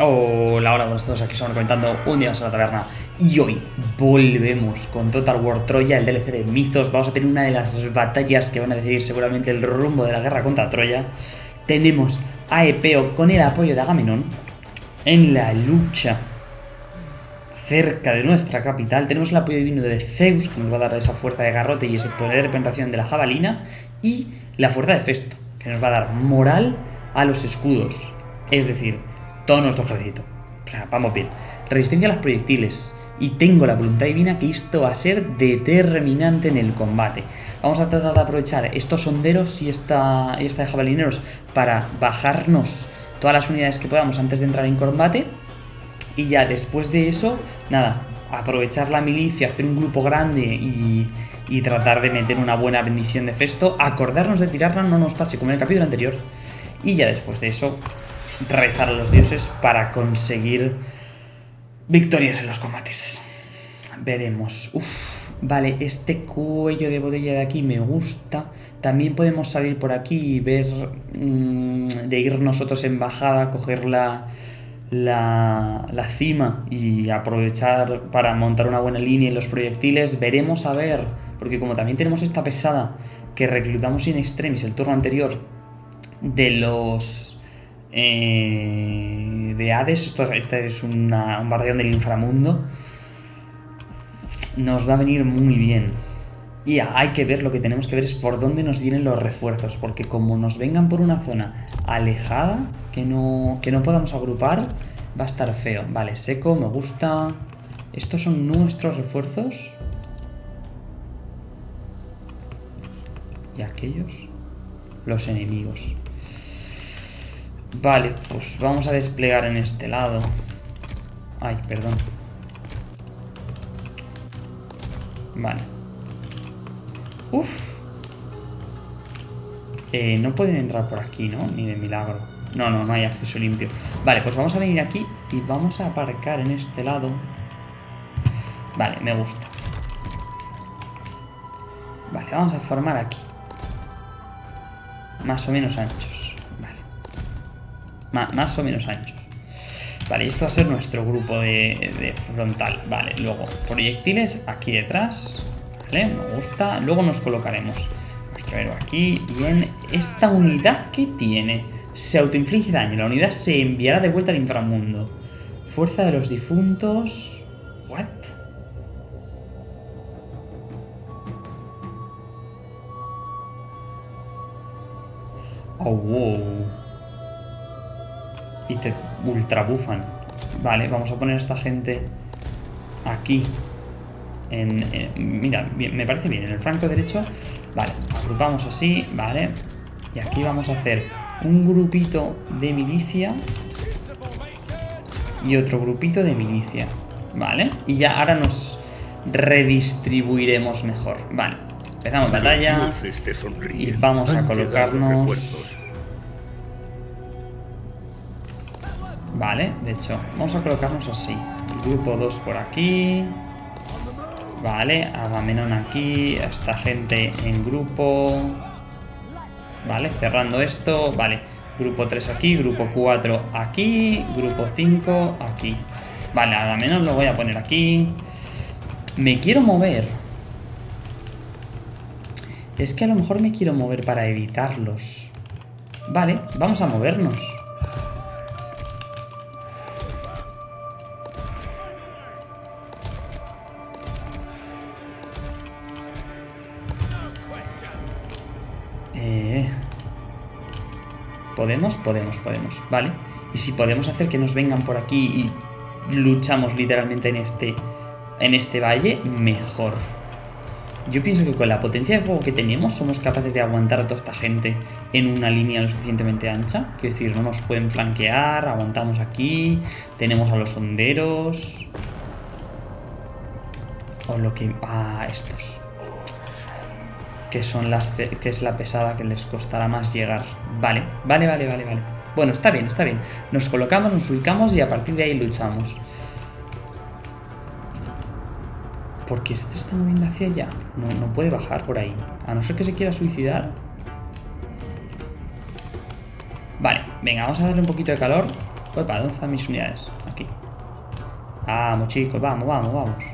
Hola, hola, buenos todos, aquí estamos comentando un día más a la taberna. Y hoy volvemos con Total War Troya, el DLC de Mythos. Vamos a tener una de las batallas que van a decidir seguramente el rumbo de la guerra contra Troya. Tenemos a Epeo con el apoyo de Agamenón En la lucha cerca de nuestra capital. Tenemos el apoyo divino de Zeus, que nos va a dar esa fuerza de garrote y ese poder de representación de la jabalina. Y la fuerza de Festo, que nos va a dar moral a los escudos. Es decir, todo nuestro ejército. Vamos bien. Resistencia a los proyectiles. Y tengo la voluntad divina que esto va a ser determinante en el combate. Vamos a tratar de aprovechar estos sonderos y esta, y esta de jabalineros para bajarnos todas las unidades que podamos antes de entrar en combate. Y ya después de eso, nada, aprovechar la milicia, hacer un grupo grande y, y tratar de meter una buena bendición de Festo. Acordarnos de tirarla, no nos pase como en el capítulo anterior. Y ya después de eso, rezar a los dioses para conseguir victorias en los combates. Veremos. Vale, este cuello de botella de aquí me gusta. También podemos salir por aquí y ver mmm, de ir nosotros en bajada, coger la, la, la, cima y aprovechar para montar una buena línea en los proyectiles. Veremos a ver, porque como también tenemos esta pesada que reclutamos in extremis el turno anterior de los eh, de Hades, esto, este es una, un batallón del inframundo, nos va a venir muy bien. Y hay que ver, lo que tenemos que ver es por dónde nos vienen los refuerzos, porque como nos vengan por una zona alejada, que no, que no podamos agrupar, va a estar feo. Vale, seco, me gusta. ¿Estos son nuestros refuerzos? ¿Y aquellos? Los enemigos. Vale, pues vamos a desplegar en este lado. Ay, perdón. Vale. Uf. Eh, no pueden entrar por aquí, ¿no? Ni de milagro. No, no, no hay acceso limpio. Vale, pues vamos a venir aquí y vamos a aparcar en este lado. Vale, me gusta. Vale, vamos a formar aquí. Más o menos anchos más o menos anchos. Vale, esto va a ser nuestro grupo de, frontal. Vale, luego proyectiles aquí detrás. Vale, me gusta. Luego nos colocaremos nuestro héroe aquí. Y en esta unidad que tiene, se autoinflige daño. La unidad se enviará de vuelta al inframundo. Fuerza de los difuntos. ¿What? Oh, wow y te ultra bufan. Vale, vamos a poner a esta gente aquí. En, mira, me parece bien, en el flanco derecho. Vale, agrupamos así, vale. Y aquí vamos a hacer un grupito de milicia y otro grupito de milicia. Vale, y ya ahora nos redistribuiremos mejor. Vale, empezamos batalla y vamos a colocarnos Vale, de hecho, vamos a colocarnos así. Grupo 2 por aquí. Vale, Agamenón aquí. Esta gente en grupo. Vale, cerrando esto. Vale, grupo 3 aquí, grupo 4 aquí, grupo 5 aquí. Vale, Agamenón lo voy a poner aquí. Me quiero mover. Es que a lo mejor me quiero mover para evitarlos. Vale, vamos a movernos. ¿Podemos? Podemos, podemos. Vale. Y si podemos hacer que nos vengan por aquí y luchamos literalmente en este, en este valle, mejor. Yo pienso que con la potencia de fuego que tenemos somos capaces de aguantar a toda esta gente en una línea lo suficientemente ancha. Quiero decir, no nos pueden flanquear, aguantamos aquí, tenemos a los honderos... O lo que... Ah, estos que son las que es la pesada que les costará más llegar. Vale, vale, vale, vale, vale. Bueno, está bien, está bien. Nos colocamos, nos ubicamos y a partir de ahí luchamos. Porque este está moviendo hacia allá. No, no puede bajar por ahí. A no ser que se quiera suicidar. Vale, venga, vamos a darle un poquito de calor Opa, ¿dónde están mis unidades? Aquí. Vamos, chicos, vamos, vamos, vamos.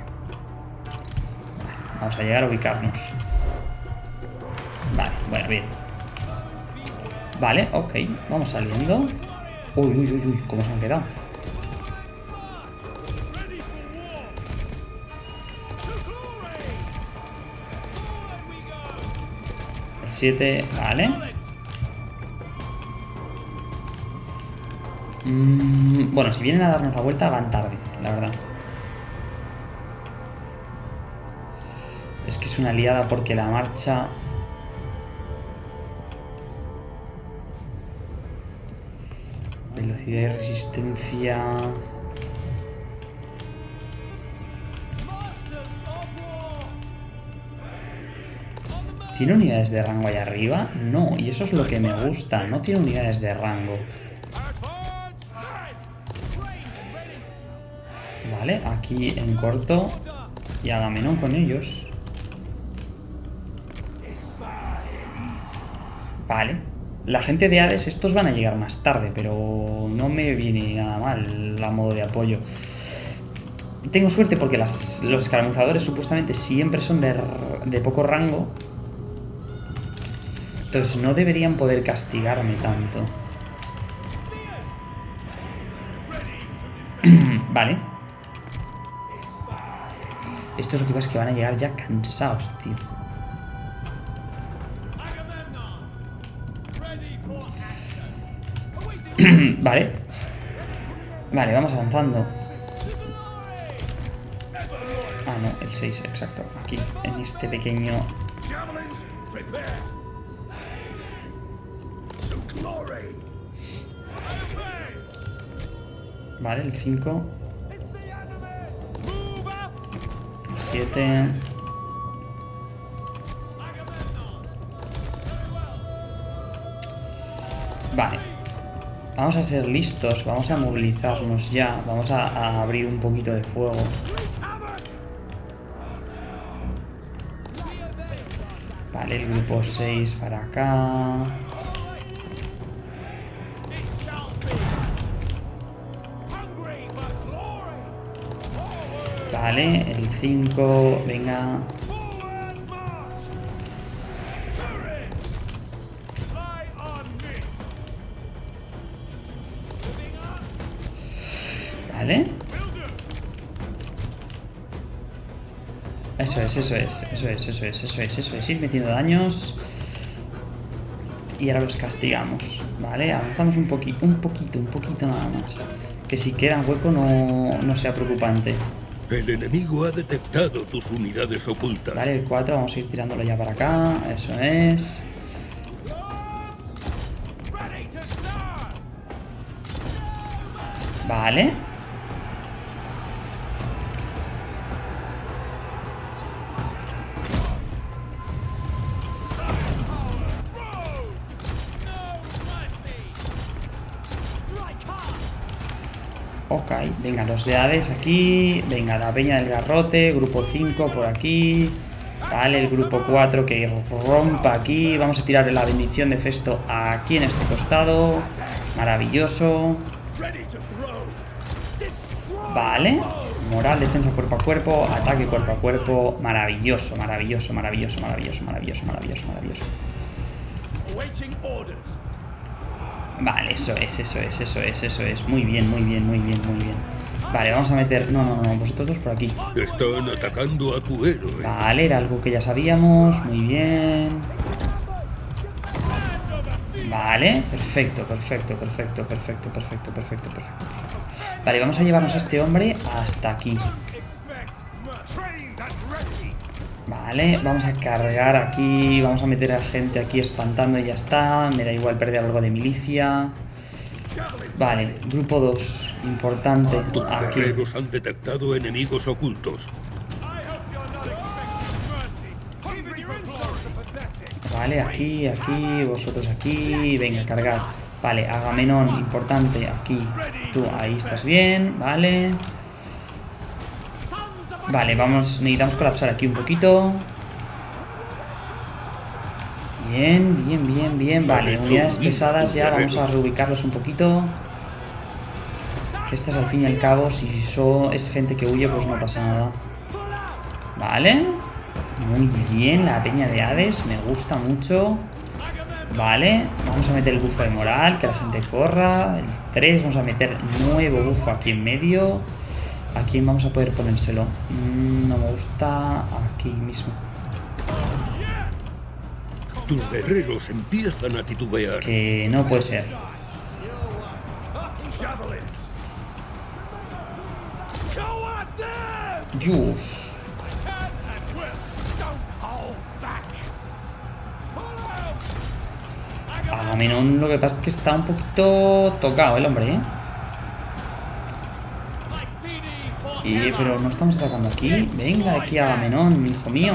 Vamos a llegar a ubicarnos. Vale, bueno, bien. Vale, ok. Vamos saliendo. Uy, uy, uy, uy, ¿cómo se han quedado? El 7, vale. Mm, bueno, si vienen a darnos la vuelta van tarde, la verdad. Es que es una liada porque la marcha... Velocidad y resistencia... ¿Tiene unidades de rango ahí arriba? No, y eso es lo que me gusta, no tiene unidades de rango. Vale, aquí en corto y Agamenón con ellos. Vale. La gente de Hades, estos van a llegar más tarde, pero no me viene nada mal la modo de apoyo. Tengo suerte porque los escaramuzadores supuestamente siempre son de, poco rango. Entonces no deberían poder castigarme tanto. vale. Esto es que van a llegar ya cansados, tío. Vale. Vale, vamos avanzando. Ah, no, el 6, exacto. Aquí, en este pequeño... Vale, el 5. El 7. Vale. Vamos a ser listos, vamos a movilizarnos ya, vamos a, abrir un poquito de fuego. Vale, el grupo 6 para acá. Vale, el 5, venga. Es, eso es, eso es, eso es, eso es, eso es. Ir metiendo daños. Y ahora los castigamos. Vale, avanzamos un poquito, un poquito, un poquito nada más. Que si quedan hueco no, no sea preocupante. El enemigo ha detectado tus unidades ocultas. Vale, el 4, vamos a ir tirándolo ya para acá. Eso es. Vale. Ok, venga, los de Hades aquí. Venga, la peña del garrote. Grupo 5 por aquí. Vale, el grupo 4 que rompa aquí. Vamos a tirar la bendición de Festo aquí en este costado. Maravilloso. Vale. Moral, defensa cuerpo a cuerpo, ataque cuerpo a cuerpo. Maravilloso, maravilloso, maravilloso, maravilloso, maravilloso, maravilloso, maravilloso. Vale, eso es, eso es, eso es, eso es. Muy bien, muy bien, muy bien, muy bien. Vale, vamos a meter... No, no, no, vosotros dos por aquí. Están atacando a tu héroe. Vale, era algo que ya sabíamos. Muy bien. Vale, perfecto, perfecto, perfecto, perfecto, perfecto, perfecto, perfecto. Vale, vamos a llevarnos a este hombre hasta aquí. Vale, vamos a cargar aquí, vamos a meter a gente aquí espantando y ya está. Me da igual perder algo de milicia. Vale, grupo 2, importante. Tus Aquí. han detectado enemigos ocultos. Vale, aquí, aquí, vosotros aquí. Venga, cargar. Vale, Agamenón, importante, aquí. Tú, ahí estás bien, vale. Vale, vamos, necesitamos colapsar aquí un poquito. Bien, bien, bien, bien. Vale, unidades pesadas ya, vamos a reubicarlos un poquito. Estas al fin y al cabo, si so- es gente que huye, pues no pasa nada. Vale. Muy bien, la peña de Hades, me gusta mucho. Vale, vamos a meter el bufo de moral, que la gente corra. El 3, vamos a meter nuevo bufo aquí en medio. ¿A quién vamos a poder ponérselo? Mm, no me gusta aquí mismo. Tus guerreros empiezan a titubear. Que no puede ser. Yus. Agamenón lo que pasa es que está un poquito tocado el hombre, ¿eh? Y, pero no estamos atacando aquí. Venga aquí Agamenón, hijo mío.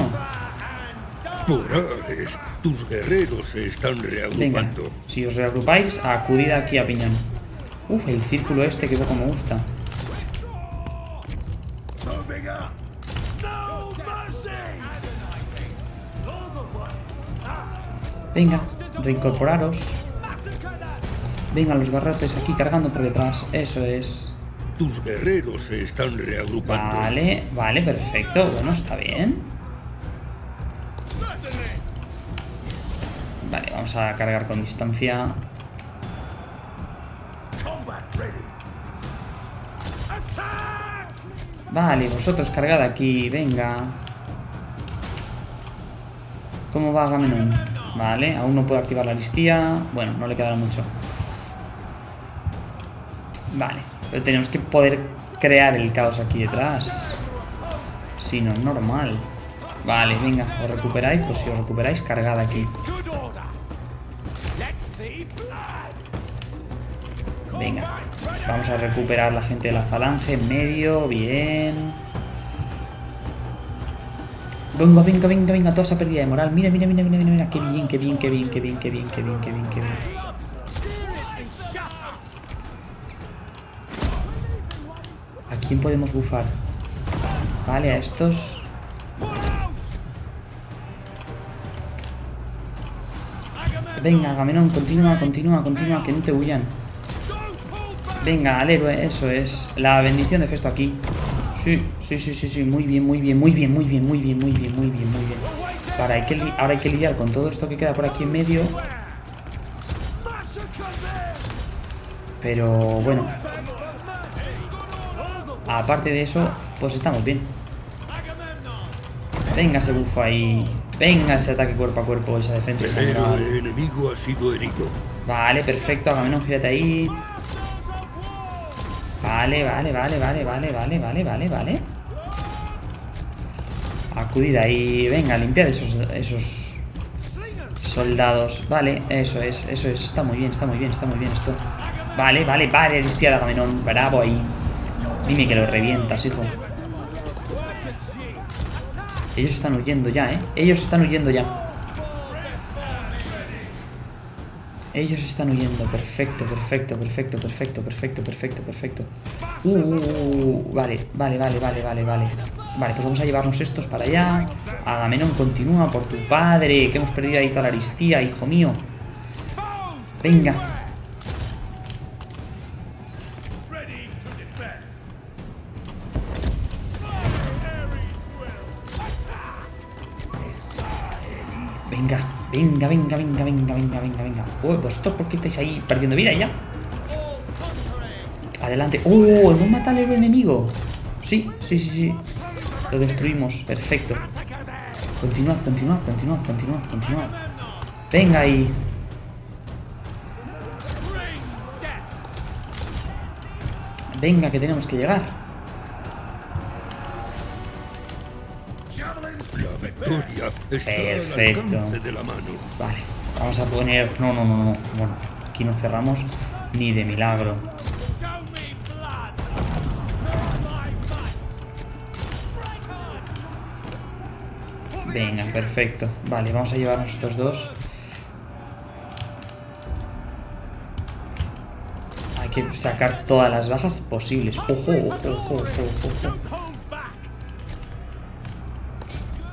Por Hades, tus guerreros se están Venga, reagrupando. si os reagrupáis, acudid aquí a piñón. Uf, el círculo este que poco me gusta. Venga, reincorporaros. Venga, los garrotes aquí cargando por detrás. Eso es. Tus guerreros se están reagrupando. Vale, vale, perfecto. Bueno, está bien. Vale, vamos a cargar con distancia. Vale, vosotros cargad aquí, venga. ¿Cómo va Agamenón? Vale, aún no puedo activar la listía. Bueno, no le quedará mucho. Vale, pero tenemos que poder crear el caos aquí detrás. Si no, normal. Vale, venga, os recuperáis. Pues si os recuperáis, cargad aquí. Venga, vamos a recuperar la gente de la falange en medio. Bien. Venga, venga, venga, venga, toda esa pérdida de moral. Mira, mira, mira, mira, mira, mira. Qué bien, qué bien, qué bien, qué bien, qué bien, qué bien, qué bien, qué bien. quién podemos bufar? Vale, a estos. Venga, Agamenón, continúa, continúa, continúa, que no te huyan. Venga, al héroe, eso es. La bendición de Festo aquí. Sí, sí, sí, sí, sí. Muy bien, muy bien, muy bien, muy bien, muy bien, muy bien, muy bien, muy bien. Ahora hay que, ahora hay que lidiar con todo esto que queda por aquí en medio. Pero bueno, Aparte de eso, pues estamos bien. Venga ese bufo ahí. Venga ese ataque cuerpo a cuerpo, esa defensa. El enemigo ha sido herido. Vale, perfecto, Agamenón, gírate ahí. Vale, vale, vale, vale, vale, vale, vale, vale, vale. Acudid ahí. Venga, limpiad esos, esos soldados. Vale, eso es, eso es. Está muy bien, está muy bien, está muy bien esto. Vale, vale, vale, listía de Agamenón. Bravo ahí. Dime que lo revientas, hijo. Ellos están huyendo ya, ¿eh? Ellos están huyendo ya. Ellos están huyendo. Perfecto, perfecto, perfecto, perfecto, perfecto, perfecto, perfecto. Uh, uh, uh, uh, vale, vale, vale, vale, vale, vale. Vale, pues vamos a llevarnos estos para allá. Agamenón continúa por tu padre, que hemos perdido ahí toda la aristía, hijo mío. Venga. Venga, venga, venga, venga, venga, venga, venga. Uy, vosotros, ¿por qué estáis ahí perdiendo vida ya? Adelante. ¡Oh! ¿Hemos matado al héroe enemigo? Sí, sí, sí, sí. Lo destruimos. Perfecto. Continuad, continuad, continuad, continuad, continuad. Venga ahí. Venga, que tenemos que llegar. Victoria está Perfecto. al alcance de la mano. Vale, vamos a poner... No, no, no, no. Bueno, aquí no cerramos ni de milagro. Venga, perfecto. Vale, vamos a llevarnos estos dos. Hay que sacar todas las bajas posibles. Ojo, ojo, ojo, ojo, ojo.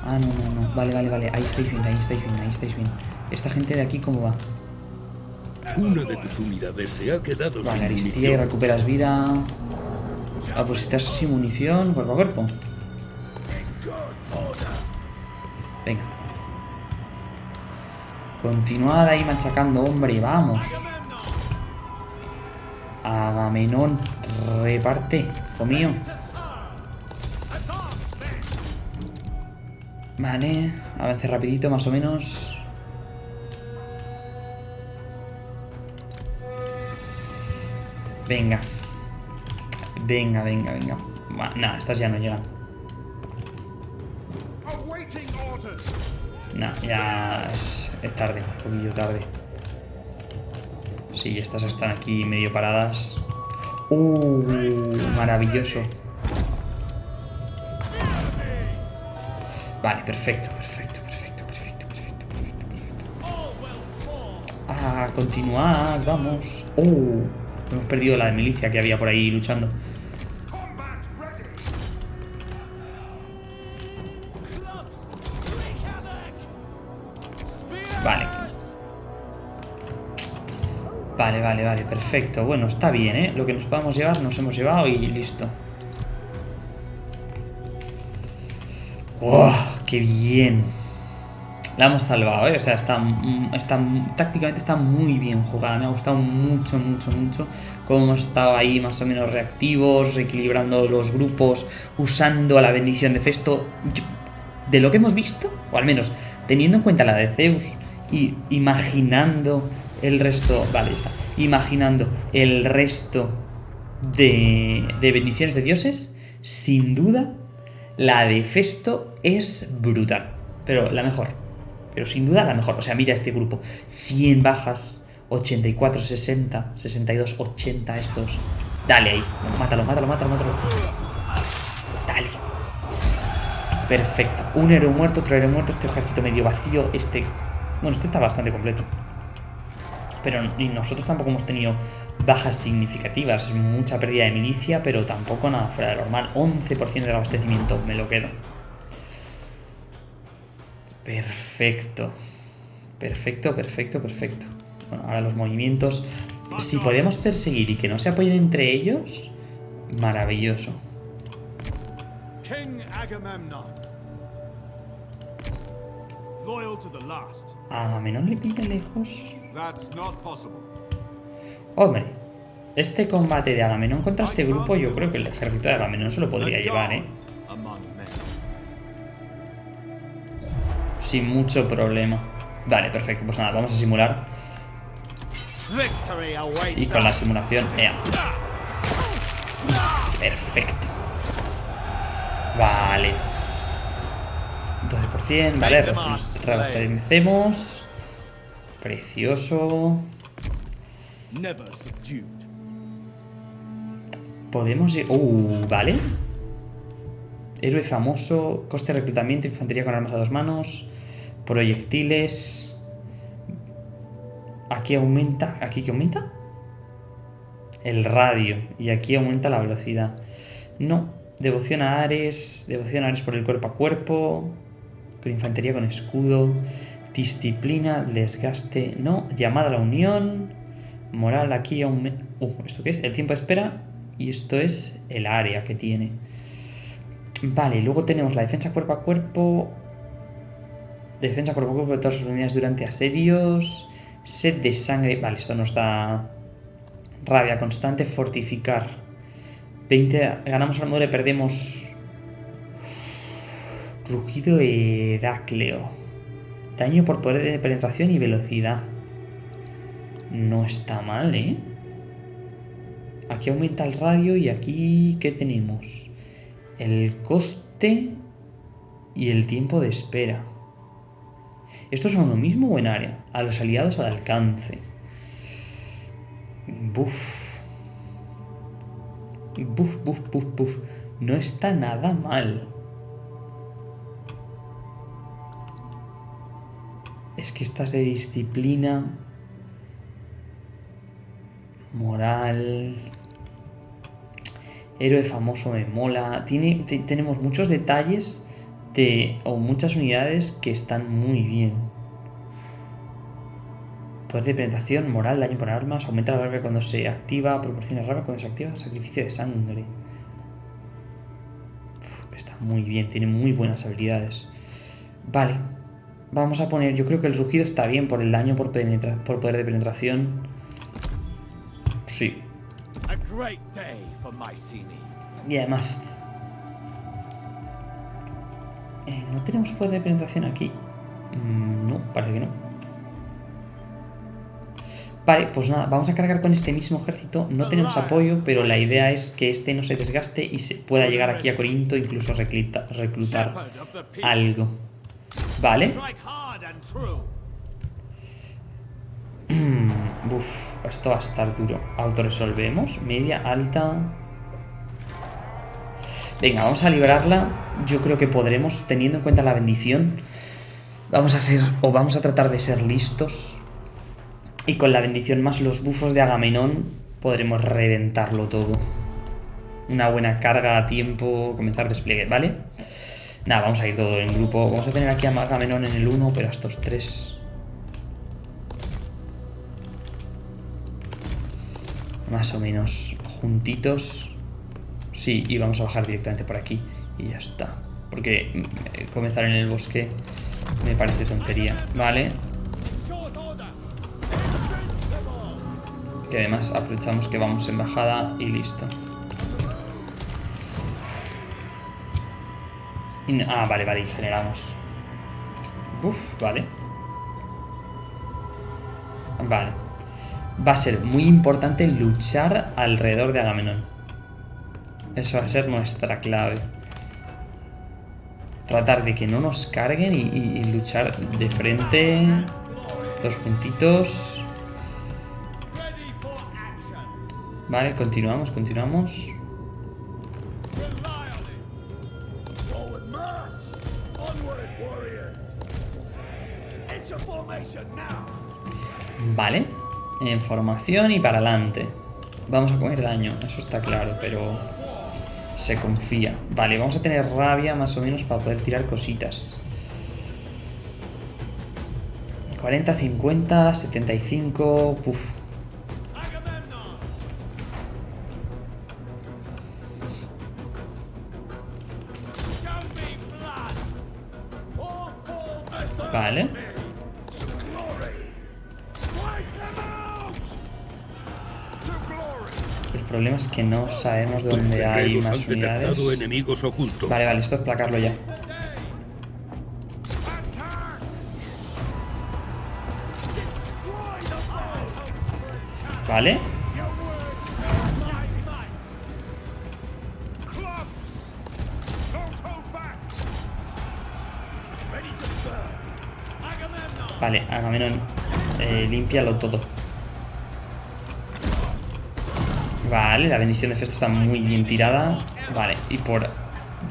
Ah, no, no, no. Vale, vale, vale. Ahí estáis bien, ahí estáis bien, ahí estáis bien. Esta gente de aquí, ¿cómo va? Una de tus unidades se ha quedado Vale, Aristía, y recuperas vida. Ah, pues estás sin munición, cuerpo a cuerpo. Venga. Continuad ahí machacando, hombre, vamos. Agamenón, reparte, hijo mío. Vale, avance rapidito más o menos. Venga. Venga, venga, venga. Va, Nah, estas ya no llegan. Nah, ya es, es tarde, un poquillo tarde. Sí, estas están aquí medio paradas. ¡Uh! Maravilloso. Vale, perfecto, perfecto, perfecto, perfecto, perfecto, perfecto, perfecto. Ah, continuad, vamos. ¡Uh! Hemos perdido la de milicia que había por ahí luchando. Vale. Vale, vale, vale, perfecto. Bueno, está bien, ¿eh? Lo que nos podamos llevar, nos hemos llevado y listo. ¡Qué bien! La hemos salvado, ¿eh? O sea, está, está, tácticamente está muy bien jugada. Me ha gustado mucho, mucho, mucho cómo hemos estado ahí más o menos reactivos, equilibrando los grupos, usando la bendición de Festo. De lo que hemos visto, o al menos teniendo en cuenta la de Zeus y imaginando el resto, vale, ya está, imaginando el resto de, de bendiciones de dioses, sin duda, la de Festo es brutal, pero la mejor, pero sin duda la mejor. O sea, mira este grupo, 100 bajas, 84, 60, 62, 80 estos. Dale ahí, mátalo, mátalo, mátalo, mátalo. Dale. Perfecto. Un héroe muerto, otro héroe muerto, este ejército medio vacío, este... Bueno, este está bastante completo. Pero nosotros tampoco hemos tenido bajas significativas. Mucha pérdida de milicia, pero tampoco nada fuera de lo normal. 11% del abastecimiento, me lo quedo. Perfecto. Perfecto, perfecto, perfecto. Bueno, ahora los movimientos. Si podemos perseguir y que no se apoyen entre ellos, maravilloso. Agamemnon. Agamenón le pilla lejos. Hombre, este combate de Agamenón contra este grupo, yo creo que el ejército de Agamenón se lo podría llevar, ¿eh? Sin mucho problema. Vale, perfecto. Pues nada, vamos a simular. Y con la simulación, ea. Perfecto. Vale. 12%, vale, rebastecemos. Precioso. Podemos... lle- Uh, vale. Héroe famoso, coste de reclutamiento, infantería con armas a dos manos, proyectiles. Aquí aumenta... ¿Aquí qué aumenta? El radio. Y aquí aumenta la velocidad. No. Devoción a Ares. Devoción a Ares por el cuerpo a cuerpo. Con infantería con escudo. Disciplina, desgaste. No. Llamada a la unión. Moral aquí. Uh, ¿esto qué es? El tiempo de espera. Y esto es el área que tiene. Vale, luego tenemos la defensa cuerpo a cuerpo. Defensa cuerpo a cuerpo de todas sus unidades durante asedios. Sed de sangre. Vale, esto nos da rabia constante. Fortificar. 20. Ganamos armadura y perdemos. Rugido Herácleo. Daño por poder de penetración y velocidad. No está mal, ¿eh? Aquí aumenta el radio y aquí, ¿qué tenemos? El coste y el tiempo de espera. ¿Estos son lo mismo o en área? A los aliados al alcance. Buf. Buf, buf, buf, buf. No está nada mal. Es que estas de disciplina, moral, héroe famoso me mola. Tiene, te- tenemos muchos detalles de, o muchas unidades que están muy bien. Poder de penetración, moral, daño por armas, aumenta la rabia cuando se activa, proporciona rabia cuando se activa, sacrificio de sangre. Está muy bien, tiene muy buenas habilidades. Vale, vamos a poner, yo creo que el rugido está bien por el daño por, penetra- por poder de penetración. Sí, y además... eh, ¿No tenemos poder de penetración aquí? Mm, no, parece que no. Vale, pues nada, vamos a cargar con este mismo ejército. No tenemos apoyo, pero la idea es que este no se desgaste y se pueda llegar aquí a Corinto, incluso recluta- reclutar algo. Vale. Uf, esto va a estar duro. Autoresolvemos. Media, alta. Venga, vamos a librarla. Yo creo que podremos, teniendo en cuenta la bendición. Vamos a ser, o vamos a tratar de ser listos. Y con la bendición más los bufos de Agamenón, podremos reventarlo todo. Una buena carga a tiempo, comenzar despliegue, ¿vale? Nada, vamos a ir todo en grupo. Vamos a tener aquí a Agamenón en el 1, pero a estos tres más o menos juntitos. Sí, y vamos a bajar directamente por aquí y ya está. Porque mm, comenzar en el bosque me parece tontería. Vale, que además aprovechamos que vamos en bajada y listo. Ah, vale, vale, generamos. Uf, vale. Vale. Va a ser muy importante luchar alrededor de Agamenón. Eso va a ser nuestra clave. Tratar de que no nos carguen y, y- luchar de frente. Dos puntitos. Vale, continuamos, continuamos. Vale. En formación y para adelante. Vamos a comer daño, eso está claro, pero se confía. Vale, vamos a tener rabia más o menos para poder tirar cositas. 40, 50, 75... Puf. Que no sabemos dónde hay más unidades. enemigos ocultos. Vale, vale, esto es placarlo ya. Vale. Vale, Agamenón, eh, límpialo todo. Vale, la bendición de Festo está muy bien tirada. Vale, y por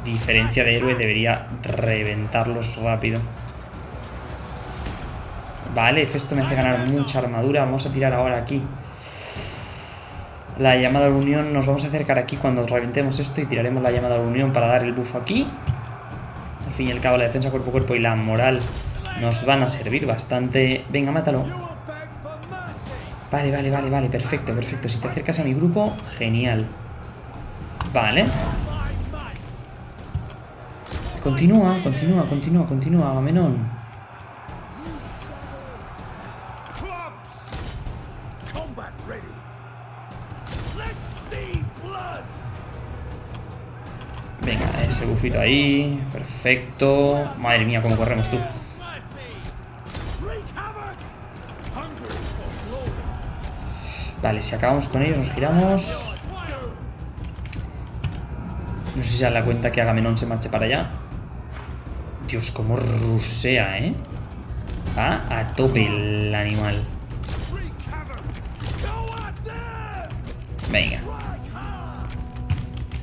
diferencia de héroe debería reventarlos rápido. Vale, Festo me hace ganar mucha armadura. Vamos a tirar ahora aquí. La llamada a la unión. Nos vamos a acercar aquí cuando reventemos esto y tiraremos la llamada a la unión para dar el buff aquí. Al fin y al cabo, la defensa cuerpo a cuerpo y la moral nos van a servir bastante. Venga, mátalo. Vale, vale, vale, vale. Perfecto, perfecto. Si te acercas a mi grupo, genial. Vale. Continúa, continúa, continúa, continúa, Agamenón. Venga, ese bufito ahí. Perfecto. Madre mía, cómo corremos tú. Vale, si acabamos con ellos, nos giramos. No sé si se da la cuenta que Agamenón se marche para allá. Dios, cómo rusea, ¿eh? Va a tope el animal. Venga.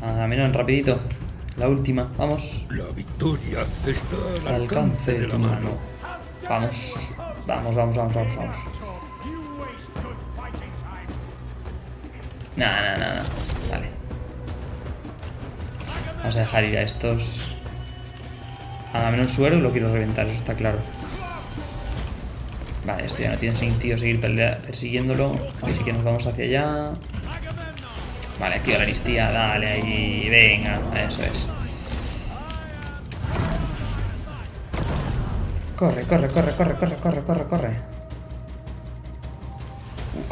Agamenón, rapidito. La última, vamos. La victoria está al Al alcance de tu mano. Have Vamos. Vamos, vamos, vamos, vamos, vamos. Nada, nada, nada. Vale. Vamos a dejar ir a estos. Agamenón suero y lo quiero reventar, eso está claro. Vale, esto ya no tiene sentido seguir persiguiéndolo. Así que nos vamos hacia allá. Vale, activa la listía. Dale ahí. Venga, eso es. Corre, corre, corre, corre, corre, corre, corre, corre.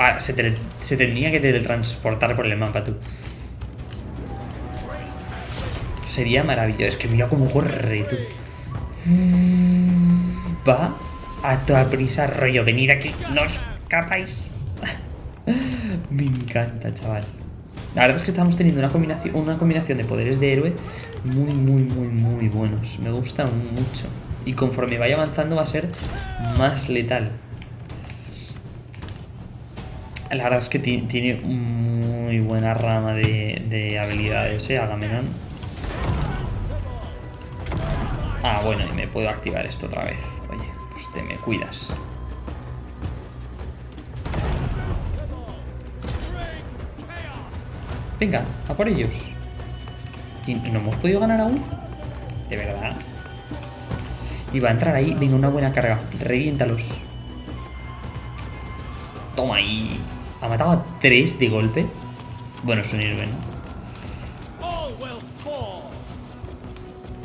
Ah, se, tenía que teletransportar por el mapa, tú. Sería maravilloso. Es que mira cómo corre, tú. Va a toda prisa, rollo. Venir aquí, no escapáis. Me encanta, chaval. La verdad es que estamos teniendo una combinación, una combinación de poderes de héroe muy, muy, muy, muy buenos. Me gusta mucho. Y conforme vaya avanzando va a ser más letal. La verdad es que ti- tiene muy buena rama de, de habilidades, ¿eh? Agamenón. Ah, bueno, y me puedo activar esto otra vez. Oye, pues te me cuidas. Venga, a por ellos. ¿Y no hemos podido ganar aún? ¿De verdad? Y va a entrar ahí. Venga, una buena carga. Reviéntalos. Toma ahí. Ha matado a tres de golpe. Bueno, es un héroe, ¿no?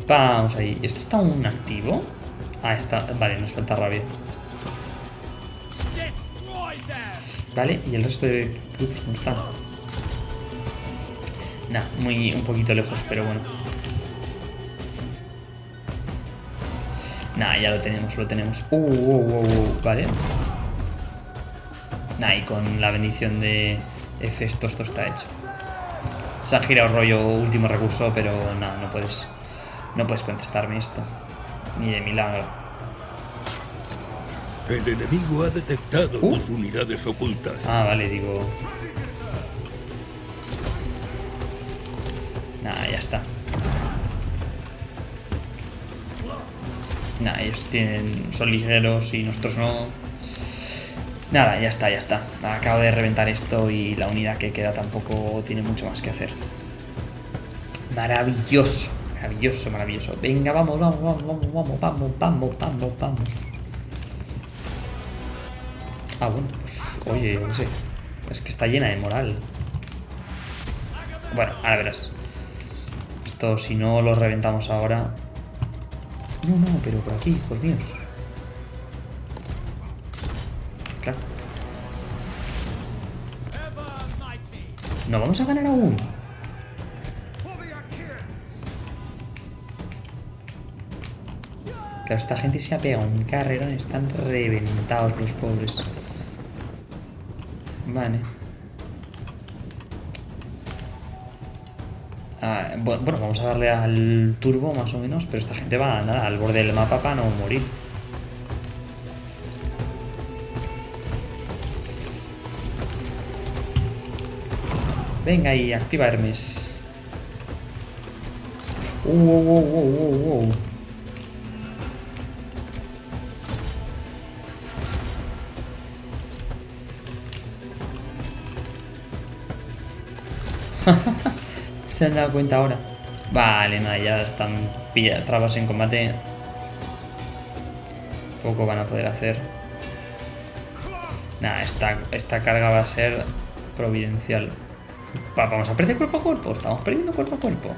Vamos ahí. ¿Esto está aún activo? Ah, está. Vale, nos falta rabia. Vale, y el resto de grupos cómo están. Nah, muy un poquito lejos, pero bueno. Nah, ya lo tenemos, lo tenemos. Uh, uh, uh, uh, vale. Nah, y con la bendición de Hefesto esto está hecho. Se ha girado rollo último recurso, pero no, no puedes. No puedes contestarme esto. Ni de milagro. El enemigo ha detectado Uh. tus unidades ocultas. Ah, vale, digo. Nah, ya está. Nah, ellos tienen, son ligeros y nosotros no. Nada, ya está, ya está. Acabo de reventar esto y la unidad que queda tampoco tiene mucho más que hacer. Maravilloso, maravilloso, maravilloso. Venga, vamos, vamos, vamos, vamos, vamos, vamos, vamos, vamos. Ah, bueno, pues oye, yo qué sé. Es que está llena de moral. Bueno, ahora verás. Esto, si no lo reventamos ahora... No, no, pero por aquí, hijos míos. ¿No vamos a ganar aún? Claro, esta gente se ha pegado un carrerón. Están reventados los pobres. Vale. Ah, bu- bueno, vamos a darle al turbo más o menos, pero esta gente va nada, al borde del mapa para no morir. Venga y activa Hermes. Uh, uh, uh, uh, uh, uh. Se han dado cuenta ahora. Vale, nada, ya están trabas en combate. Poco van a poder hacer. Nada, esta, esta carga va a ser providencial. Va- vamos a perder cuerpo a cuerpo. Estamos perdiendo cuerpo a cuerpo.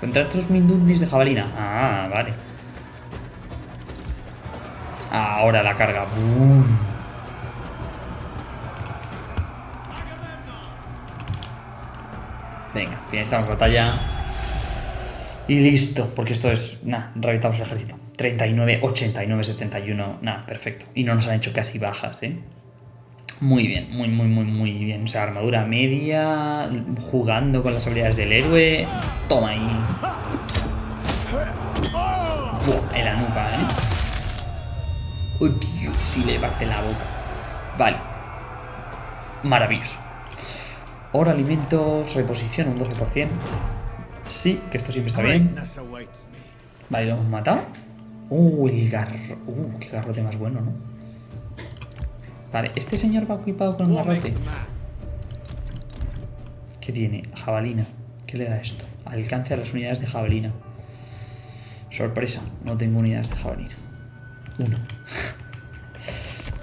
Contra estos mindundis de jabalina. Ah, vale. Ahora la carga. ¡Bum! Venga, finalizamos batalla. Y listo, porque esto es. Nada, reventamos el ejército. 39, 89, 71. Nada, perfecto. Y no nos han hecho casi bajas, ¿eh? Muy bien, muy, muy, muy, muy bien. O sea, armadura media, jugando con las habilidades del héroe. Toma ahí. Buah, en la nuca, ¿eh? Uy, Dios, si le parte la boca. Vale. Maravilloso. Oro, alimentos, reposición un 12%. Sí, que esto siempre está bien. Vale, lo hemos matado. Uh, el garro. Uh, qué garrote más bueno, ¿no? Vale, este señor va equipado con un garrote. ¿Qué tiene? Jabalina. ¿Qué le da esto? Alcance a las unidades de jabalina. Sorpresa, no tengo unidades de jabalina. Uno.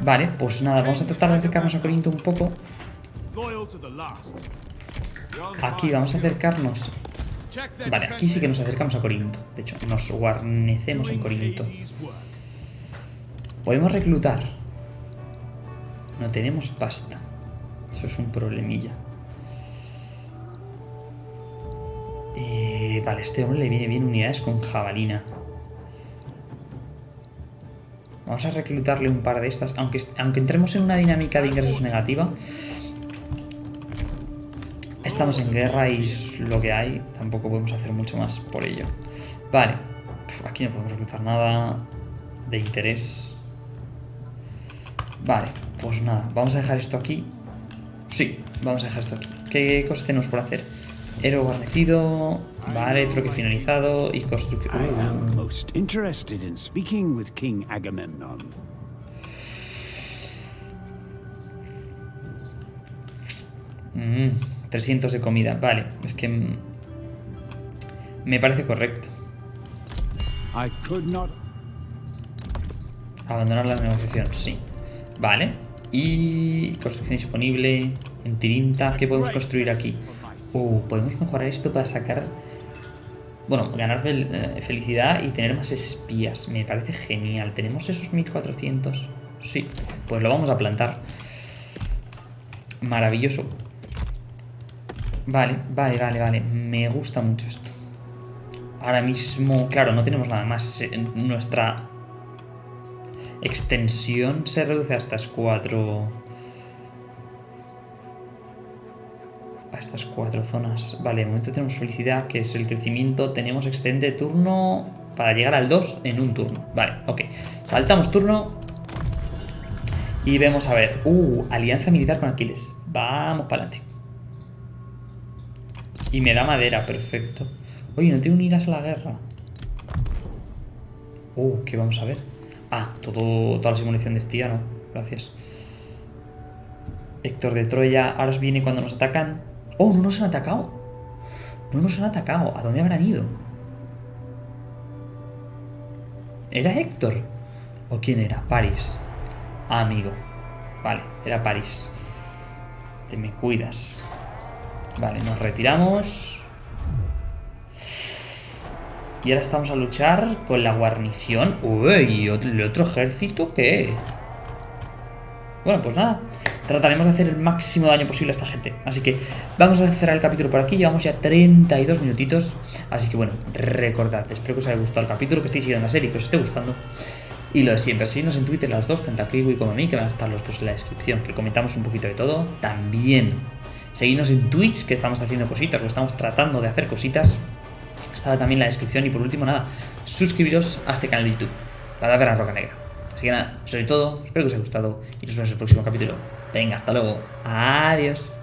Vale, pues nada, vamos a tratar de acercarnos a Corinto un poco. Loyal to the last. Aquí vamos a acercarnos. Vale, aquí sí que nos acercamos a Corinto. De hecho, nos guarnecemos en Corinto. Podemos reclutar. No tenemos pasta. Eso es un problemilla. Eh, vale, este hombre le viene bien unidades con jabalina. Vamos a reclutarle un par de estas. Aunque, aunque entremos en una dinámica de ingresos negativa. Estamos en guerra y es lo que hay. Tampoco podemos hacer mucho más por ello. Vale. Aquí no podemos reclutar nada de interés. Vale, pues nada, vamos a dejar esto aquí. Sí, vamos a dejar esto aquí. ¿Qué cosas tenemos por hacer? Héroe guarnecido, vale, troque finalizado y construcción. I am most interested in speaking with King Agamemnon. Mm, 300 de comida, vale, es que me parece correcto. Abandonar la negociación, sí. Vale. Y construcción disponible en Tirinta. ¿Qué podemos construir aquí? Uh, podemos mejorar esto para sacar... Bueno, ganar eh, felicidad y tener más espías. Me parece genial. ¿Tenemos esos 1400? Sí. Pues lo vamos a plantar. Maravilloso. Vale, vale, vale, vale. Me gusta mucho esto. Ahora mismo, claro, no tenemos nada más. Nuestra extensión se reduce a estas cuatro. A estas cuatro zonas. Vale, de momento tenemos felicidad, que es el crecimiento. Tenemos extendente turno para llegar al 2 en un turno. Vale, ok. Saltamos turno. Y vemos a ver. Uh, alianza militar con Aquiles. Vamos para adelante. Y me da madera, perfecto. Oye, no tengo ni iras a la guerra. Uh, ¿qué vamos a ver? Ah, todo, toda la simulación de FTIA, no. Gracias. Héctor de Troya. Ahora viene cuando nos atacan. ¡Oh, no nos han atacado! No nos han atacado. ¿A dónde habrán ido? ¿Era Héctor? ¿O quién era? París. Ah, amigo. Vale, era París. Te me cuidas. Vale, nos retiramos. Y ahora estamos a luchar con la guarnición. Uy, ¿el otro ejército qué? Bueno, pues nada. Trataremos de hacer el máximo daño posible a esta gente. Así que vamos a cerrar el capítulo por aquí. Llevamos ya 32 minutitos. Así que bueno, recordad. Espero que os haya gustado el capítulo, que estéis siguiendo la serie, que os esté gustando. Y lo de siempre, seguidnos en Twitter las dos, tanto a como a mí, que van a estar los dos en la descripción, que comentamos un poquito de todo. También seguidnos en Twitch, que estamos haciendo cositas, o estamos tratando de hacer cositas. Está también en la descripción. Y por último, nada, suscribiros a este canal de YouTube, la Taberna Roca Negra. Así que nada, sobre todo, espero que os haya gustado y nos vemos en el próximo capítulo. Venga, hasta luego. Adiós.